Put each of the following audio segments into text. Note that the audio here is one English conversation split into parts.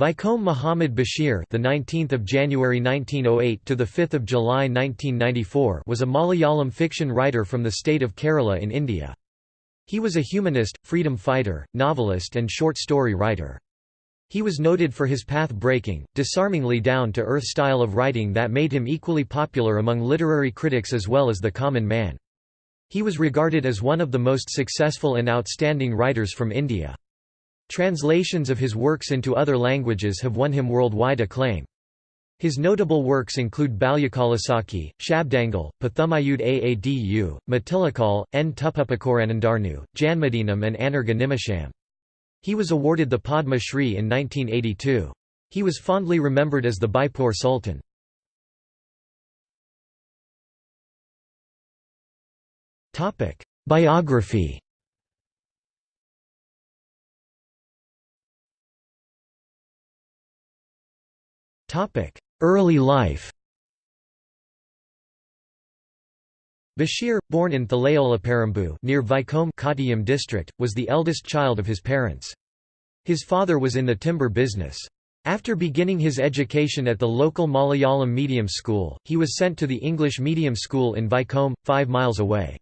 Vaikom Muhammad Bashir, the 19th of January 1908 to the 5th of July 1994, was a Malayalam fiction writer from the state of Kerala in India. He was a humanist, freedom fighter, novelist and short story writer. He was noted for his path-breaking, disarmingly down-to-earth style of writing that made him equally popular among literary critics as well as the common man. He was regarded as one of the most successful and outstanding writers from India. Translations of his works into other languages have won him worldwide acclaim. His notable works include Balyakalasakhi, Shabdangal, Pathumayud Aadu, Matilakal, N. Tuppupakoranandarnu, Janmadinam and Anarga Nimisham. He was awarded the Padma Shri in 1982. He was fondly remembered as the Beypore Sultan. Biography Early life Bashir, born in Thalaolaparambu near Kottayam district, was the eldest child of his parents. His father was in the timber business. After beginning his education at the local Malayalam medium school, he was sent to the English medium school in Vaikom, five miles away.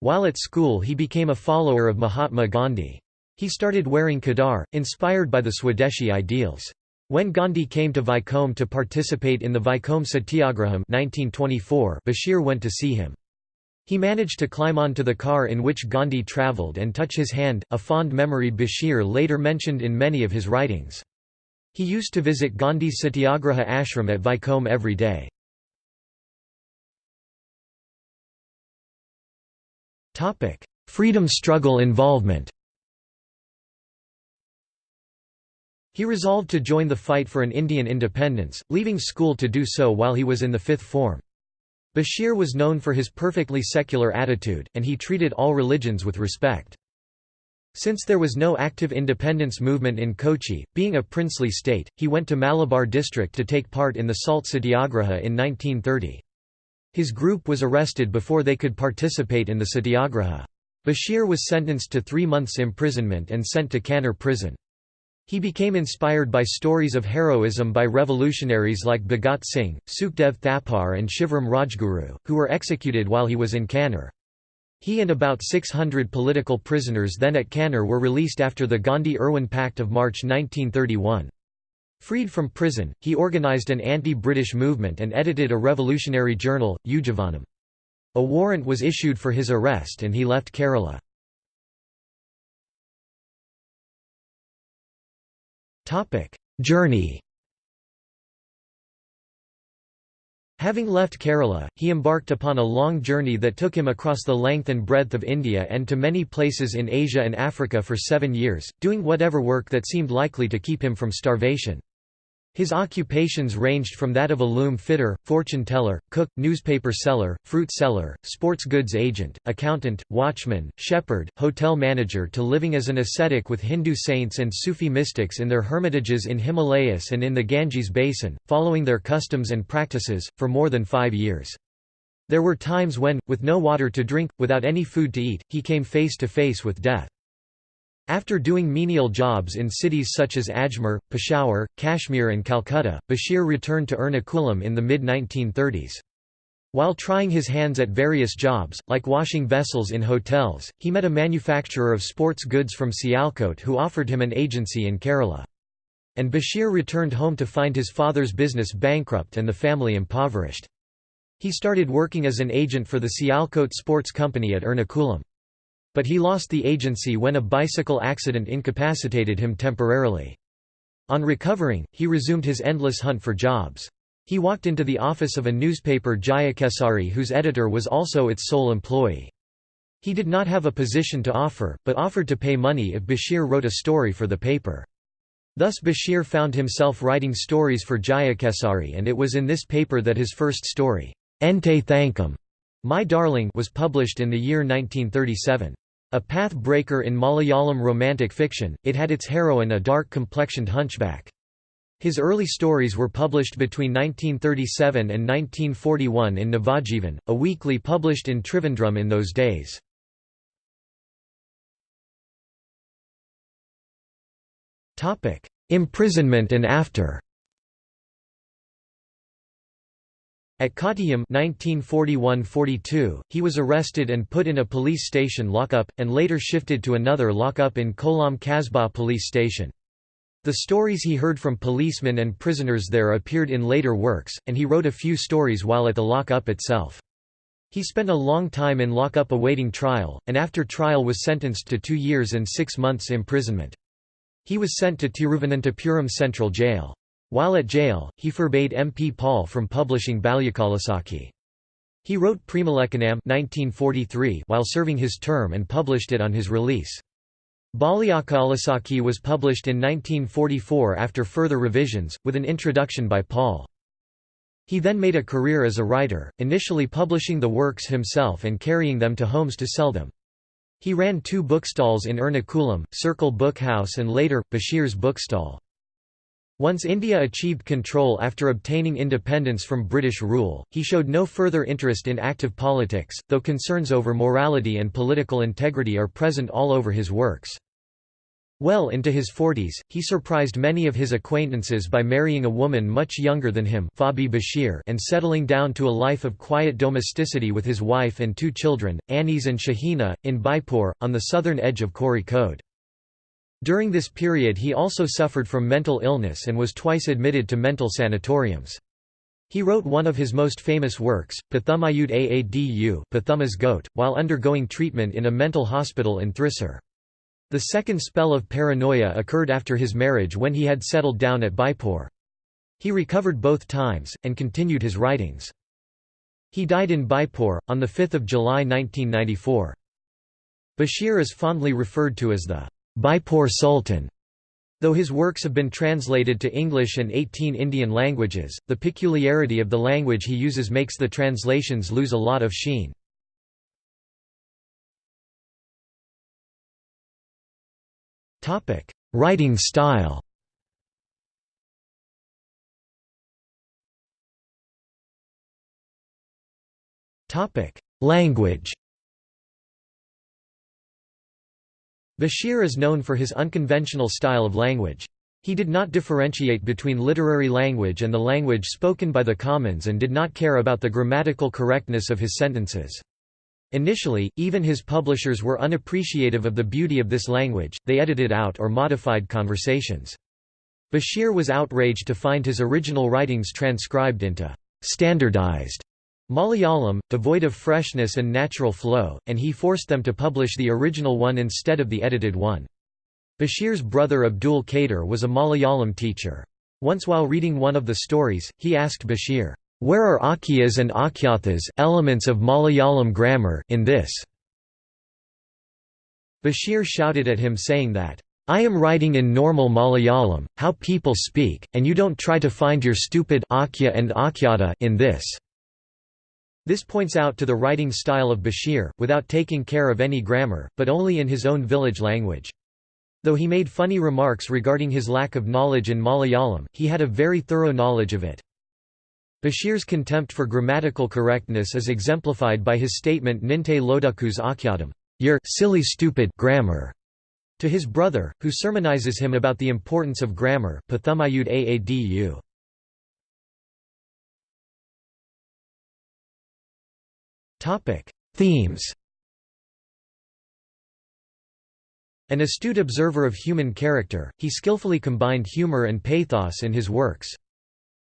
While at school he became a follower of Mahatma Gandhi. He started wearing khadar, inspired by the Swadeshi ideals. When Gandhi came to Vaikom to participate in the Vaikom Satyagraham 1924, Bashir went to see him. He managed to climb onto the car in which Gandhi travelled and touch his hand, a fond memory Bashir later mentioned in many of his writings. He used to visit Gandhi's Satyagraha ashram at Vaikom every day. Freedom struggle involvement He resolved to join the fight for an Indian independence, leaving school to do so while he was in the fifth form. Bashir was known for his perfectly secular attitude, and he treated all religions with respect. Since there was no active independence movement in Kochi, being a princely state, he went to Malabar district to take part in the Salt Satyagraha in 1930. His group was arrested before they could participate in the Satyagraha. Bashir was sentenced to three months imprisonment and sent to Kannur prison. He became inspired by stories of heroism by revolutionaries like Bhagat Singh, Sukhdev Thapar and Shivram Rajguru, who were executed while he was in Kannur. He and about 600 political prisoners then at Kannur were released after the Gandhi-Irwin Pact of March 1931. Freed from prison, he organized an anti-British movement and edited a revolutionary journal, Ujavanam. A warrant was issued for his arrest and he left Kerala. Topic: Journey. Having left Kerala, he embarked upon a long journey that took him across the length and breadth of India and to many places in Asia and Africa for seven years, doing whatever work that seemed likely to keep him from starvation. His occupations ranged from that of a loom fitter, fortune teller, cook, newspaper seller, fruit seller, sports goods agent, accountant, watchman, shepherd, hotel manager to living as an ascetic with Hindu saints and Sufi mystics in their hermitages in Himalayas and in the Ganges basin, following their customs and practices, for more than five years. There were times when, with no water to drink, without any food to eat, he came face to face with death. After doing menial jobs in cities such as Ajmer, Peshawar, Kashmir and Calcutta, Bashir returned to Ernakulam in the mid-1930s. While trying his hands at various jobs, like washing vessels in hotels, he met a manufacturer of sports goods from Sialkot who offered him an agency in Kerala. And Bashir returned home to find his father's business bankrupt and the family impoverished. He started working as an agent for the Sialkot Sports Company at Ernakulam. But he lost the agency when a bicycle accident incapacitated him temporarily. On recovering, he resumed his endless hunt for jobs. He walked into the office of a newspaper Jayakesari whose editor was also its sole employee. He did not have a position to offer, but offered to pay money if Bashir wrote a story for the paper. Thus Bashir found himself writing stories for Jayakesari and it was in this paper that his first story, Ente Thankam, My Darling was published in the year 1937. A path-breaker in Malayalam romantic fiction, it had its heroine a dark-complexioned hunchback. His early stories were published between 1937 and 1941 in Navajivan, a weekly published in Trivandrum in those days. imprisonment and after. At Kottayam 1941–42, he was arrested and put in a police station lockup, and later shifted to another lockup in Kollam Kasbah police station. The stories he heard from policemen and prisoners there appeared in later works, and he wrote a few stories while at the lockup itself. He spent a long time in lockup awaiting trial, and after trial was sentenced to two years and six months imprisonment. He was sent to Tiruvananthapuram Central Jail. While at jail, he forbade M. P. Paul from publishing Balyakalasakhi. He wrote Premalekhanam 1943 while serving his term and published it on his release. Balyakalasakhi was published in 1944 after further revisions, with an introduction by Paul. He then made a career as a writer, initially publishing the works himself and carrying them to homes to sell them. He ran two bookstalls in Ernakulam, Circle Book House and later, Bashir's bookstall. Once India achieved control after obtaining independence from British rule, he showed no further interest in active politics, though concerns over morality and political integrity are present all over his works. Well into his forties, he surprised many of his acquaintances by marrying a woman much younger than him Fabi Bashir and settling down to a life of quiet domesticity with his wife and two children, Anis and Shahina, in Beypore, on the southern edge of Kozhikode. During this period he also suffered from mental illness and was twice admitted to mental sanatoriums. He wrote one of his most famous works, Pathumayud Aadu Pathuma's Goat, while undergoing treatment in a mental hospital in Thrissur. The second spell of paranoia occurred after his marriage when he had settled down at Beypore. He recovered both times, and continued his writings. He died in Beypore, on 5 July 1994. Bashir is fondly referred to as the Beypore Sultan. Though his works have been translated to English and 18 Indian languages, the peculiarity of the language he uses makes the translations lose a lot of sheen. Writing style Language Bashir is known for his unconventional style of language. He did not differentiate between literary language and the language spoken by the commons and did not care about the grammatical correctness of his sentences. Initially, even his publishers were unappreciative of the beauty of this language, they edited out or modified conversations. Bashir was outraged to find his original writings transcribed into standardized Malayalam, devoid of freshness and natural flow, and he forced them to publish the original one instead of the edited one. Bashir's brother Abdul Kader was a Malayalam teacher. Once while reading one of the stories, he asked Bashir, "'Where are akhyas and akhyathas elements of Malayalam grammar in this?' Bashir shouted at him saying that, I am writing in normal Malayalam, how people speak, and you don't try to find your stupid akhya and akhyata in this. This points out to the writing style of Bashir, without taking care of any grammar, but only in his own village language. Though he made funny remarks regarding his lack of knowledge in Malayalam, he had a very thorough knowledge of it. Bashir's contempt for grammatical correctness is exemplified by his statement Ninte Loduku's Akhyadam, your silly stupid grammar, to his brother, who sermonizes him about the importance of grammar Pathumayud Aadu. Themes An astute observer of human character, he skillfully combined humor and pathos in his works.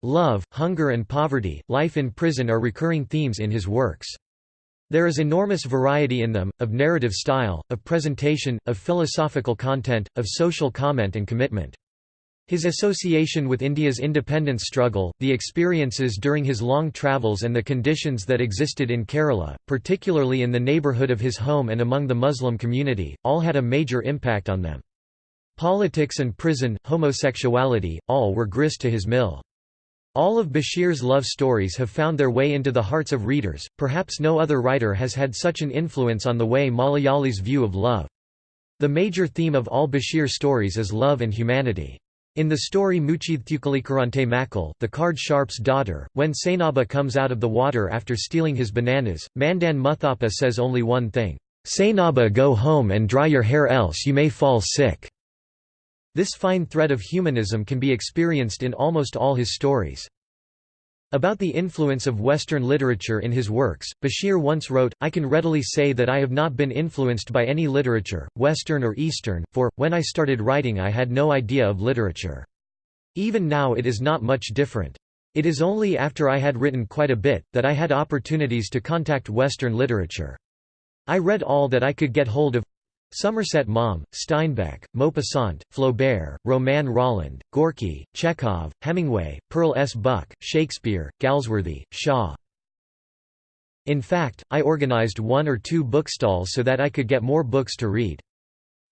Love, hunger and poverty, life in prison are recurring themes in his works. There is enormous variety in them, of narrative style, of presentation, of philosophical content, of social comment and commitment. His association with India's independence struggle, the experiences during his long travels and the conditions that existed in Kerala, particularly in the neighbourhood of his home and among the Muslim community, all had a major impact on them. Politics and prison, homosexuality, all were grist to his mill. All of Bashir's love stories have found their way into the hearts of readers, perhaps no other writer has had such an influence on the way Malayalis view of love. The major theme of all Bashir stories is love and humanity. In the story Muchithukalikarante Makal, the card sharp's daughter, when Sainaba comes out of the water after stealing his bananas, Mandan Muthappa says only one thing, Sainaba go home and dry your hair else you may fall sick. This fine thread of humanism can be experienced in almost all his stories. About the influence of Western literature in his works, Bashir once wrote, I can readily say that I have not been influenced by any literature, Western or Eastern, for, when I started writing I had no idea of literature. Even now it is not much different. It is only after I had written quite a bit, that I had opportunities to contact Western literature. I read all that I could get hold of Somerset Maugham, Steinbeck, Maupassant, Flaubert, Romain Rolland, Gorky, Chekhov, Hemingway, Pearl S. Buck, Shakespeare, Galsworthy, Shaw. In fact, I organized one or two bookstalls so that I could get more books to read.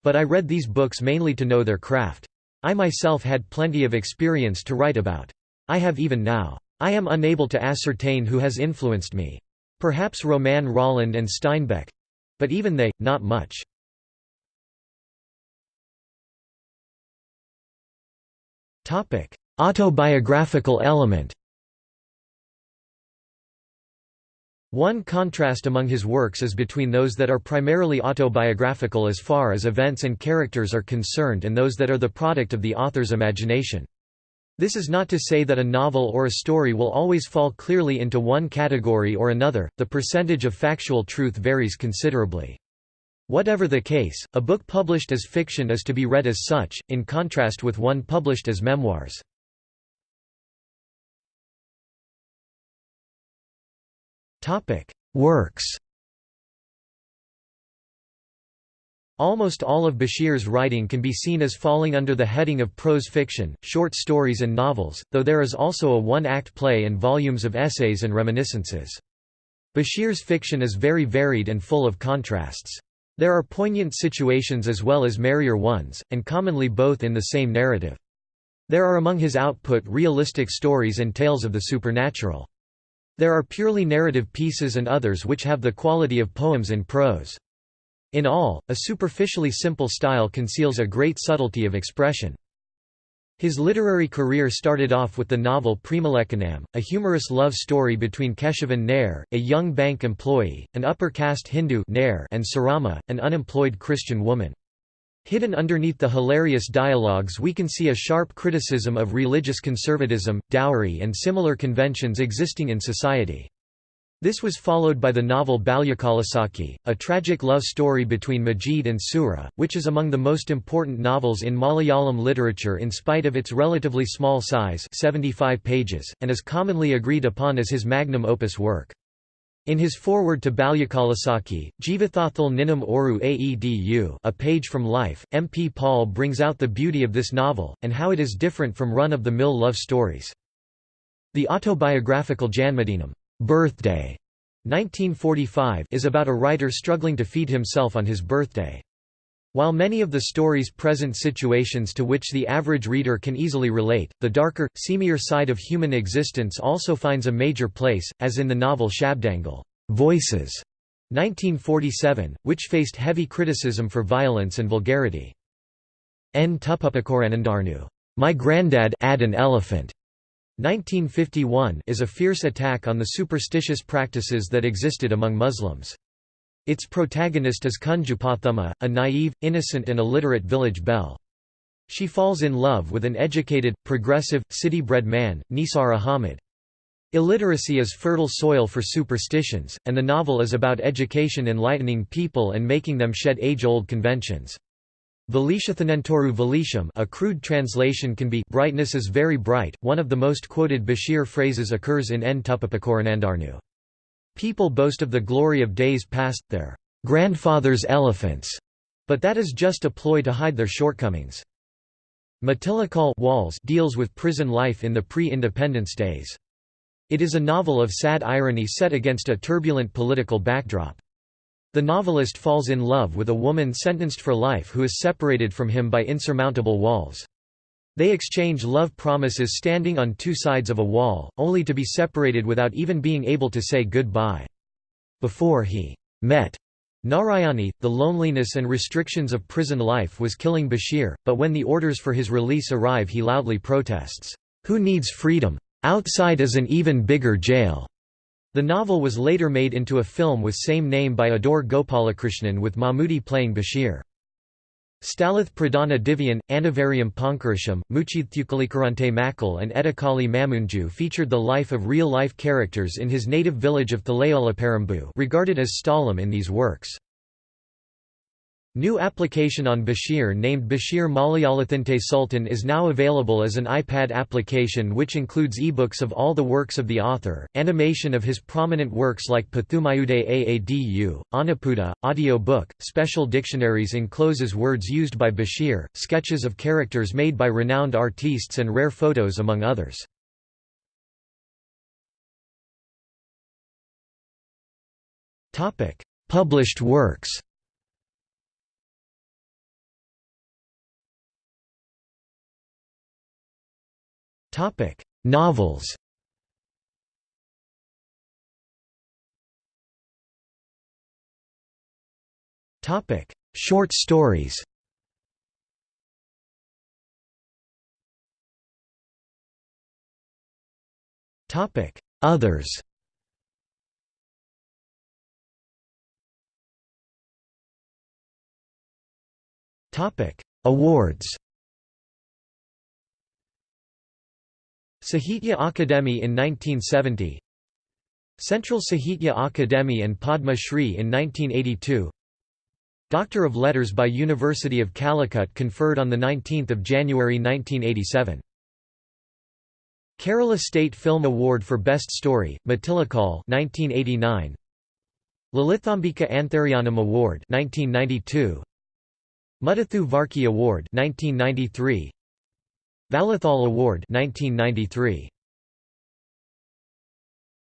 But I read these books mainly to know their craft. I myself had plenty of experience to write about. I have even now. I am unable to ascertain who has influenced me. Perhaps Romain Rolland and Steinbeck. But even they, not much. Autobiographical element One contrast among his works is between those that are primarily autobiographical as far as events and characters are concerned and those that are the product of the author's imagination. This is not to say that a novel or a story will always fall clearly into one category or another, the percentage of factual truth varies considerably. Whatever the case, a book published as fiction is to be read as such, in contrast with one published as memoirs. Works Almost all of Bashir's writing can be seen as falling under the heading of prose fiction, short stories and novels, though there is also a one-act play and volumes of essays and reminiscences. Bashir's fiction is very varied and full of contrasts. There are poignant situations as well as merrier ones, and commonly both in the same narrative. There are among his output realistic stories and tales of the supernatural. There are purely narrative pieces and others which have the quality of poems in prose. In all, a superficially simple style conceals a great subtlety of expression. His literary career started off with the novel Premalekhanam, a humorous love story between Keshavan Nair, a young bank employee, an upper-caste Hindu Nair and Sarama, an unemployed Christian woman. Hidden underneath the hilarious dialogues we can see a sharp criticism of religious conservatism, dowry and similar conventions existing in society. This was followed by the novel Balyakalasakhi, a tragic love story between Majid and Sura, which is among the most important novels in Malayalam literature in spite of its relatively small size 75 pages, and is commonly agreed upon as his magnum opus work. In his foreword to Balyakalasakhi, Jivathathal Ninam Oru Aedu a page from life, M. P. Paul brings out the beauty of this novel, and how it is different from run-of-the-mill love stories. The autobiographical Janmadinam Birthday 1945 is about a writer struggling to feed himself on his birthday. While many of the stories present situations to which the average reader can easily relate, the darker, seamier side of human existence also finds a major place, as in the novel Shabdangal Voices, 1947, which faced heavy criticism for violence and vulgarity. N. Tuppapakoranandarnu, My Granddad had an Elephant, 1951 is a fierce attack on the superstitious practices that existed among Muslims. Its protagonist is Kunjupathumma, a naive, innocent and illiterate village belle. She falls in love with an educated, progressive, city-bred man, Nisar Ahmed. Illiteracy is fertile soil for superstitions, and the novel is about education enlightening people and making them shed age-old conventions. Velishathanentoru Velisham a crude translation can be brightness is very bright. One of the most quoted Bashir phrases occurs in N. Tuppapakoranandarnu. People boast of the glory of days past, their grandfather's elephants, but that is just a ploy to hide their shortcomings. Matilakal Walls deals with prison life in the pre-independence days. It is a novel of sad irony set against a turbulent political backdrop. The novelist falls in love with a woman sentenced for life who is separated from him by insurmountable walls. They exchange love promises standing on two sides of a wall, only to be separated without even being able to say goodbye. Before he met Narayani, the loneliness and restrictions of prison life was killing Bashir, but when the orders for his release arrive he loudly protests, "'Who needs freedom? Outside is an even bigger jail.' The novel was later made into a film with same name by Adoor Gopalakrishnan with Mammootty playing Bashir. Stalath Pradana Divian, Anavarium Ponkarisham, Muchithukalikarante Makal and Edakali Mamunju featured the life of real-life characters in his native village of Thalaolaparambu regarded as Stalam in these works. New application on Bashir named Bashir Malayalathinte Sultan is now available as an iPad application which includes ebooks of all the works of the author, animation of his prominent works like Pathumayude Aadu, Anaputa, audio book, special dictionaries encloses words used by Bashir, sketches of characters made by renowned artistes and rare photos among others. Published works Topic: Novels. Topic: Short stories. Topic: Others. Topic: Awards. Sahitya Akademi in 1970 Central Sahitya Akademi and Padma Shri in 1982 Doctor of Letters by University of Calicut conferred on 19 January 1987 Kerala State Film Award for Best Story, Matilakal 1989 Lalithambika Antharjanam Award 1992 Muttathu Varkey Award 1993 Vallathol Award 1993